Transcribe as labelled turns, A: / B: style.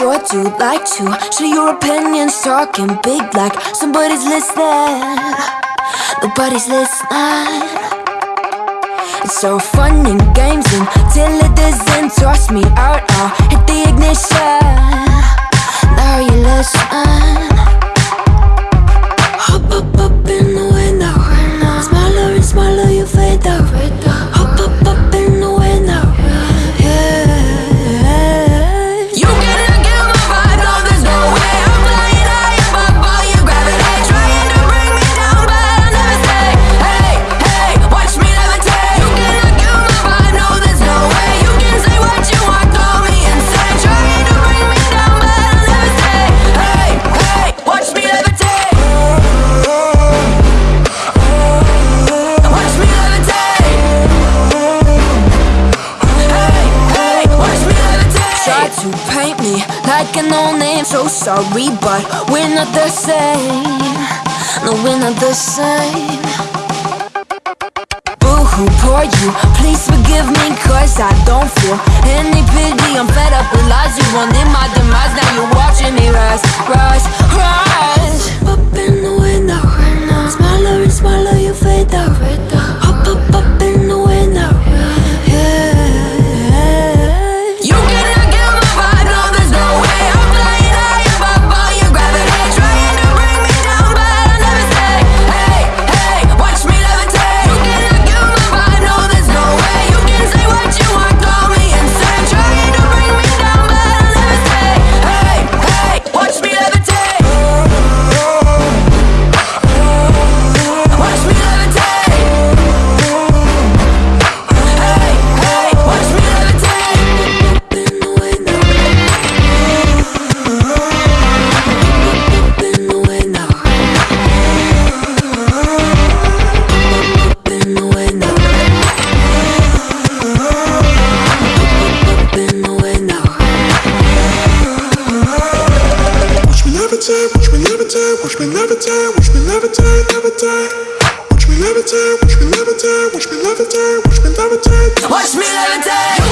A: sure do like to share your opinions, talking big like somebody's listening. Nobody's listening. It's so fun and games until it doesn't toss me out. I'll hit the ignition. To paint me like an old name, so sorry, but we're not the same. No, we're not the same. Boo hoo, poor you. Please forgive me, cause I don't feel any pity. I'm fed up with lies. You wanted my demise, now you're watching me rise, rise, rise.
B: me levitate,
A: watch me levitate, levitate. Watch me levitate, watch me levitate, watch me
B: levitate, watch me
A: levitate. Watch me levitate.